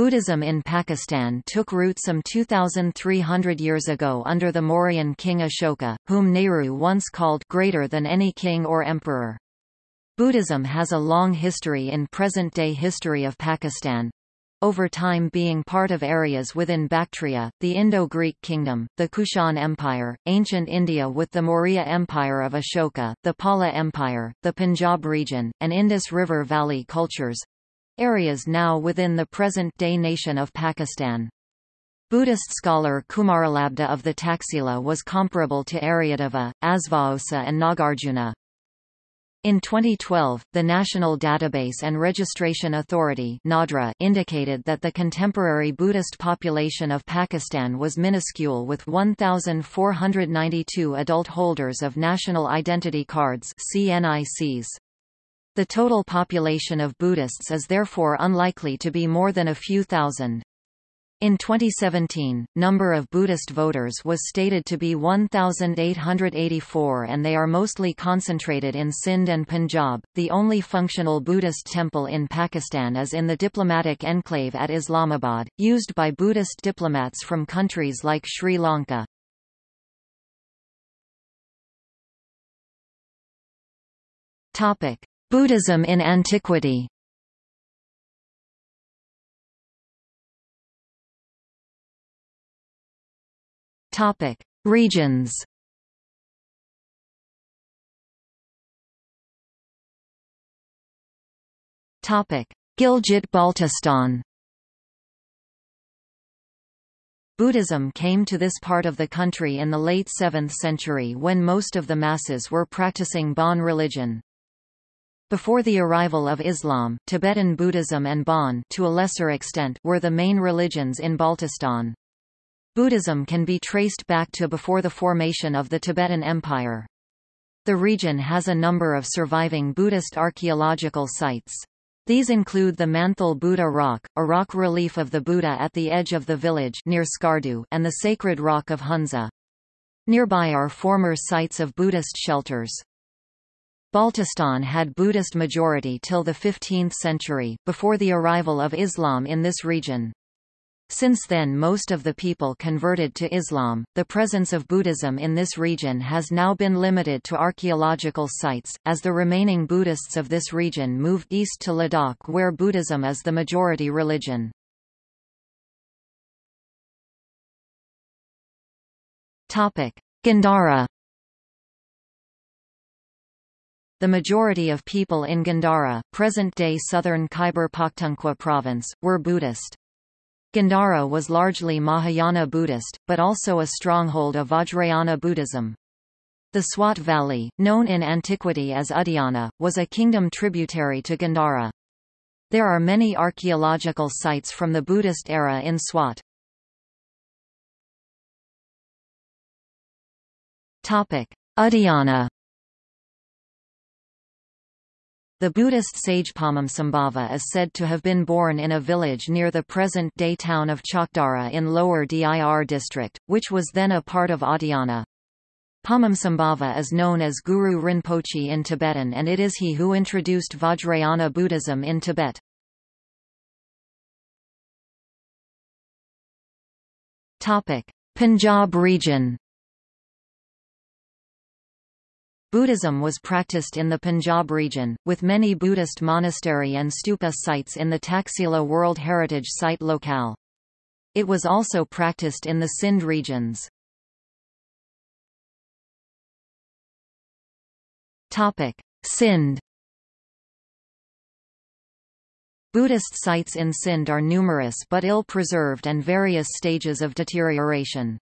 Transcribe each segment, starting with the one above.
Buddhism in Pakistan took root some 2,300 years ago under the Mauryan king Ashoka, whom Nehru once called greater than any king or emperor. Buddhism has a long history in present-day history of Pakistan, over time being part of areas within Bactria, the Indo-Greek kingdom, the Kushan Empire, ancient India with the Maurya Empire of Ashoka, the Pala Empire, the Punjab region, and Indus River Valley cultures—areas now within the present-day nation of Pakistan. Buddhist scholar Kumaralabdha of the Taxila was comparable to Aryadeva, Asvaghosa and Nagarjuna. In 2012, the National Database and Registration Authority (NADRA) indicated that the contemporary Buddhist population of Pakistan was minuscule with 1492 adult holders of national identity cards (CNICs). The total population of Buddhists is therefore unlikely to be more than a few thousand. In 2017, number of Buddhist voters was stated to be 1,884 and they are mostly concentrated in Sindh and Punjab. The only functional Buddhist temple in Pakistan is in the diplomatic enclave at Islamabad, used by Buddhist diplomats from countries like Sri Lanka. Buddhism in antiquity Topic: Regions. Topic: Gilgit-Baltistan. Buddhism came to this part of the country in the late 7th century when most of the masses were practicing Bon religion. Before the arrival of Islam, Tibetan Buddhism and Bon to a lesser extent were the main religions in Baltistan. Buddhism can be traced back to before the formation of the Tibetan Empire. The region has a number of surviving Buddhist archaeological sites. These include the Manthal Buddha Rock, a rock relief of the Buddha at the edge of the village near Skardu, and the sacred rock of Hunza. Nearby are former sites of Buddhist shelters. Baltistan had Buddhist majority till the 15th century, before the arrival of Islam in this region. Since then most of the people converted to Islam. The presence of Buddhism in this region has now been limited to archaeological sites, as the remaining Buddhists of this region moved east to Ladakh where Buddhism is the majority religion. Gandhara The majority of people in Gandhara, present-day southern Khyber Pakhtunkhwa province, were Buddhist. Gandhara was largely Mahayana Buddhist, but also a stronghold of Vajrayana Buddhism. The Swat Valley, known in antiquity as Udayana, was a kingdom tributary to Gandhara. There are many archaeological sites from the Buddhist era in Swat. Udayana The Buddhist sage Padmasambhava is said to have been born in a village near the present-day town of Chakdara in Lower Dir district, which was then a part of Udayana. Padmasambhava is known as Guru Rinpoche in Tibetan and it is he who introduced Vajrayana Buddhism in Tibet. Punjab region Buddhism was practiced in the Punjab region, with many Buddhist monastery and stupa sites in the Taxila World Heritage Site locale. It was also practiced in the Sindh regions. Sindh Buddhist sites in Sindh are numerous but ill-preserved and various stages of deterioration.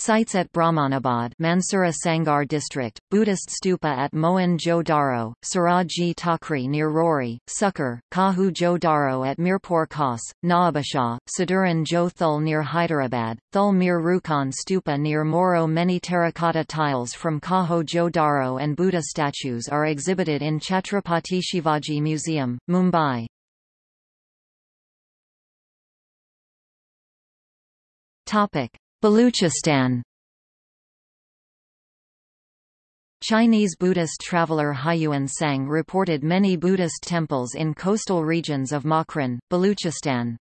Sites at Brahmanabad Mansura Sanghar district, Buddhist stupa at Mohen-jo Daro, Saraji Takri near Rohri, Sukkur, Kahu Jo Daro at Mirpur Khas, Nawabshah, Saduran Jo Thul near Hyderabad, Thul Mir Rukhan stupa near Moro Many terracotta tiles from Kaho Jo Daro and Buddha statues are exhibited in Chhatrapati Shivaji Museum, Mumbai. Topic Baluchistan Chinese Buddhist traveler Hiuen Tsang reported many Buddhist temples in coastal regions of Makran, Baluchistan.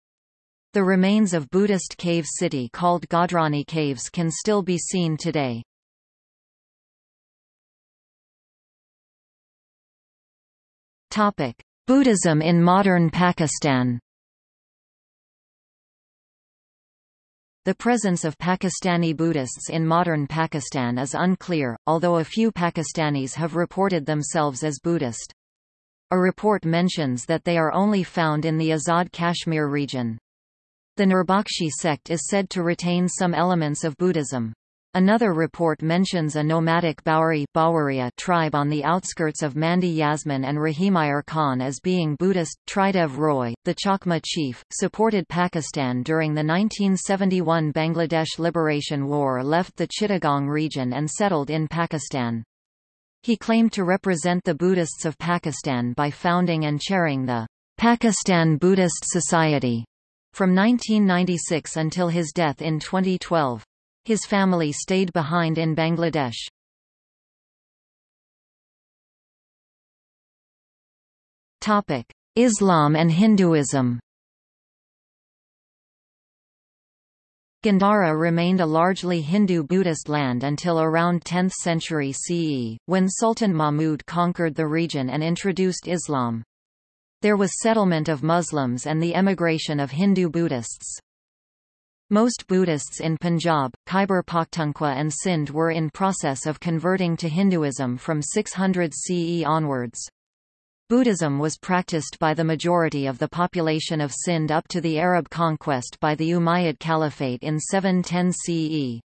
The remains of Buddhist cave city called Godrani Caves can still be seen today. Buddhism in modern Pakistan. The presence of Pakistani Buddhists in modern Pakistan is unclear, although a few Pakistanis have reported themselves as Buddhist. A report mentions that they are only found in the Azad Kashmir region. The Nurbakshi sect is said to retain some elements of Buddhism. Another report mentions a nomadic Bauri tribe on the outskirts of Mandi Yazman and Rahimyar Khan as being Buddhist. Tridev Roy, the Chakma chief, supported Pakistan during the 1971 Bangladesh Liberation War left the Chittagong region and settled in Pakistan. He claimed to represent the Buddhists of Pakistan by founding and chairing the Pakistan Buddhist Society from 1996 until his death in 2012. His family stayed behind in Bangladesh. Islam and Hinduism Gandhara remained a largely Hindu-Buddhist land until around 10th century CE, when Sultan Mahmud conquered the region and introduced Islam. There was settlement of Muslims and the emigration of Hindu Buddhists. Most Buddhists in Punjab, Khyber Pakhtunkhwa and Sindh were in process of converting to Hinduism from 600 CE onwards. Buddhism was practiced by the majority of the population of Sindh up to the Arab conquest by the Umayyad Caliphate in 710 CE.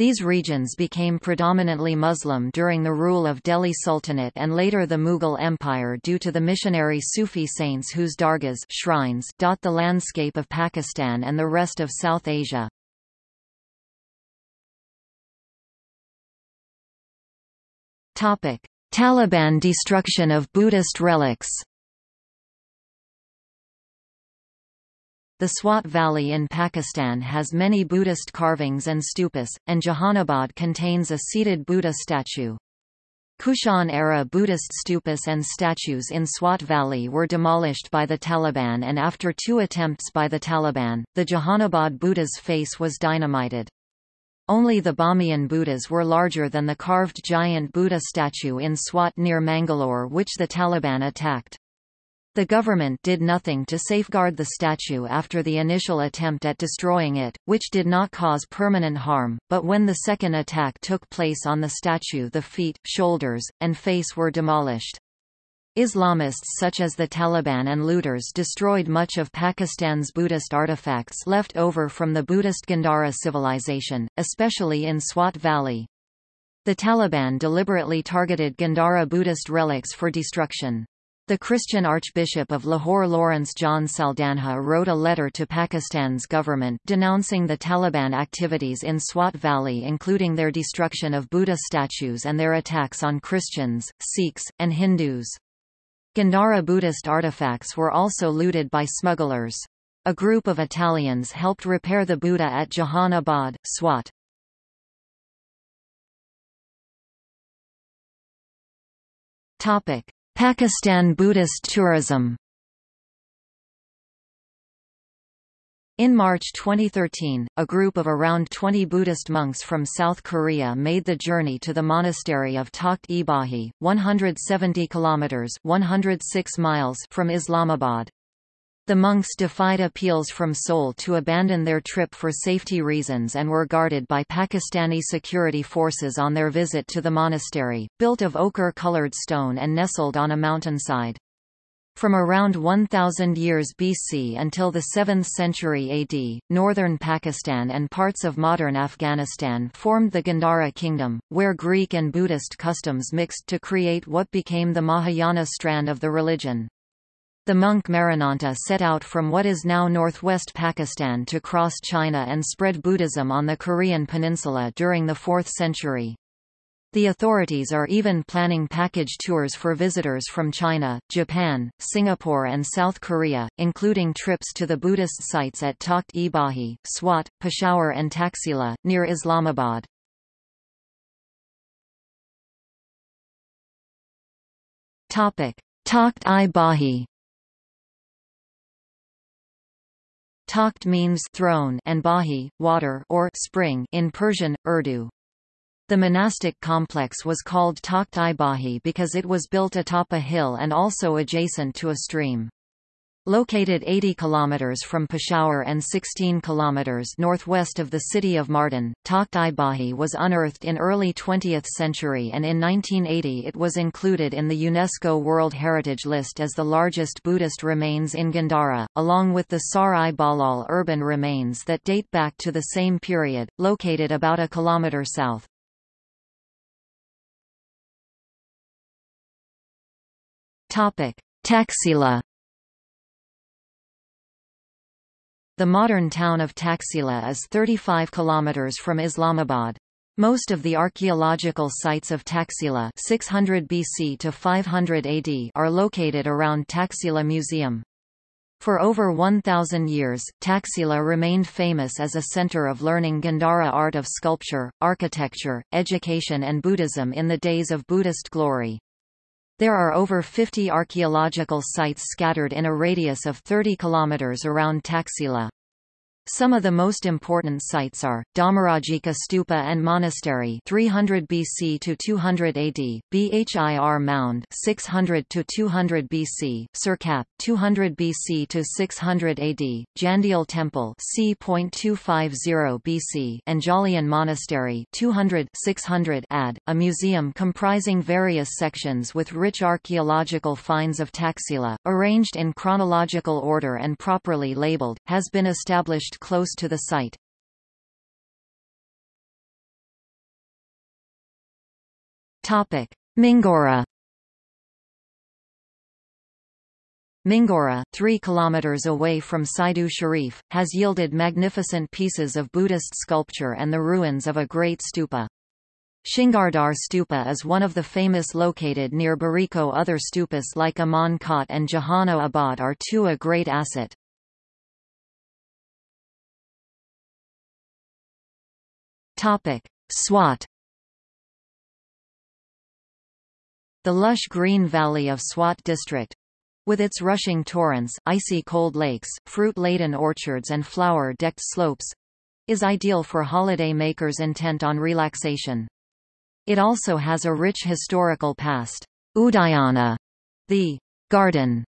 These regions became predominantly Muslim during the rule of Delhi Sultanate and later the Mughal Empire due to the missionary Sufi saints whose dargahs shrines dot the landscape of Pakistan and the rest of South Asia. Taliban destruction of Buddhist relics The Swat Valley in Pakistan has many Buddhist carvings and stupas, and Jahanabad contains a seated Buddha statue. Kushan-era Buddhist stupas and statues in Swat Valley were demolished by the Taliban and after two attempts by the Taliban, the Jahanabad Buddha's face was dynamited. Only the Bamiyan Buddhas were larger than the carved giant Buddha statue in Swat near Mangalore which the Taliban attacked. The government did nothing to safeguard the statue after the initial attempt at destroying it, which did not cause permanent harm, but when the second attack took place on the statue the feet, shoulders, and face were demolished. Islamists such as the Taliban and looters destroyed much of Pakistan's Buddhist artifacts left over from the Buddhist Gandhara civilization, especially in Swat Valley. The Taliban deliberately targeted Gandhara Buddhist relics for destruction. The Christian Archbishop of Lahore Lawrence John Saldanha wrote a letter to Pakistan's government denouncing the Taliban activities in Swat Valley including their destruction of Buddha statues and their attacks on Christians, Sikhs, and Hindus. Gandhara Buddhist artifacts were also looted by smugglers. A group of Italians helped repair the Buddha at Jahanabad, Swat. Topic. Pakistan Buddhist tourism In March 2013, a group of around 20 Buddhist monks from South Korea made the journey to the monastery of Takht-i-Bahi, 170 kilometers (106 miles) from Islamabad. The monks defied appeals from Seoul to abandon their trip for safety reasons and were guarded by Pakistani security forces on their visit to the monastery, built of ochre-colored stone and nestled on a mountainside. From around 1000 years BC until the 7th century AD, northern Pakistan and parts of modern Afghanistan formed the Gandhara kingdom, where Greek and Buddhist customs mixed to create what became the Mahayana strand of the religion. The monk Marananta set out from what is now northwest Pakistan to cross China and spread Buddhism on the Korean peninsula during the 4th century. The authorities are even planning package tours for visitors from China, Japan, Singapore and South Korea, including trips to the Buddhist sites at Takht-i-Bahi, Swat, Peshawar and Taxila, near Islamabad. Takht-i-Bahi Takht means throne and Bahi, water or spring in Persian, Urdu. The monastic complex was called Takht-i-Bahi because it was built atop a hill and also adjacent to a stream. Located 80 km from Peshawar and 16 km northwest of the city of Mardan, Takht-i-Bahi was unearthed in early 20th century and in 1980 it was included in the UNESCO World Heritage List as the largest Buddhist remains in Gandhara, along with the Sahr-i-Bahlol urban remains that date back to the same period, located about a kilometre south. Taxila The modern town of Taxila is 35 km from Islamabad. Most of the archaeological sites of Taxila 600 BC to 500 AD are located around Taxila Museum. For over 1,000 years, Taxila remained famous as a center of learning Gandhara art of sculpture, architecture, education and Buddhism in the days of Buddhist glory. There are over 50 archaeological sites scattered in a radius of 30 km around Taxila. Some of the most important sites are Dhammarajika Stupa and Monastery 300 BC to 200 AD, Bhir Mound 600 to 200 BC, Sirkap 200 BC to 600 AD, Jandial Temple c.250 BC, and Jaulian Monastery 200 600 AD, a museum comprising various sections with rich archaeological finds of Taxila, arranged in chronological order and properly labeled, has been established close to the site. Topic: Mingora Mingora, 3 km away from Saidu Sharif, has yielded magnificent pieces of Buddhist sculpture and the ruins of a great stupa. Shingardar Stupa is one of the famous located near Bariko other stupas like Aman Kot and Jahano Abad are too a great asset. Topic: Swat The lush green valley of Swat district with its rushing torrents, icy cold lakes, fruit-laden orchards and flower-decked slopes is ideal for holiday makers intent on relaxation. It also has a rich historical past. Udayana, the garden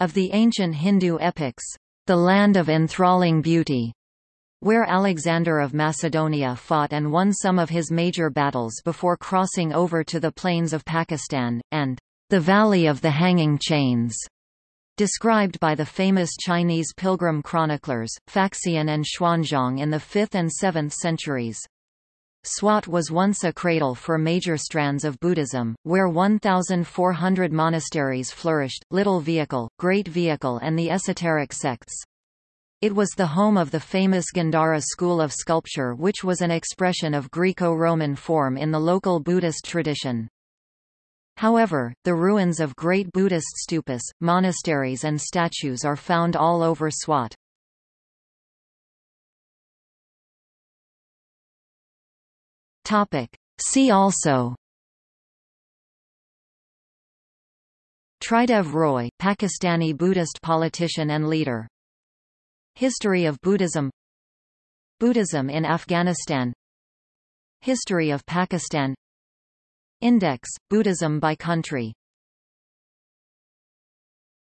of the ancient Hindu epics, the land of enthralling beauty, where Alexander of Macedonia fought and won some of his major battles before crossing over to the plains of Pakistan, and the Valley of the Hanging Chains, described by the famous Chinese pilgrim chroniclers, Faxian and Xuanzang in the 5th and 7th centuries. Swat was once a cradle for major strands of Buddhism, where 1,400 monasteries flourished, Little Vehicle, Great Vehicle and the esoteric sects. It was the home of the famous Gandhara school of sculpture which was an expression of Greco-Roman form in the local Buddhist tradition. However, the ruins of great Buddhist stupas, monasteries and statues are found all over Swat. See also Tridev Roy, Pakistani Buddhist politician and leader History of Buddhism. Buddhism in Afghanistan. History of Pakistan. Index, Buddhism by country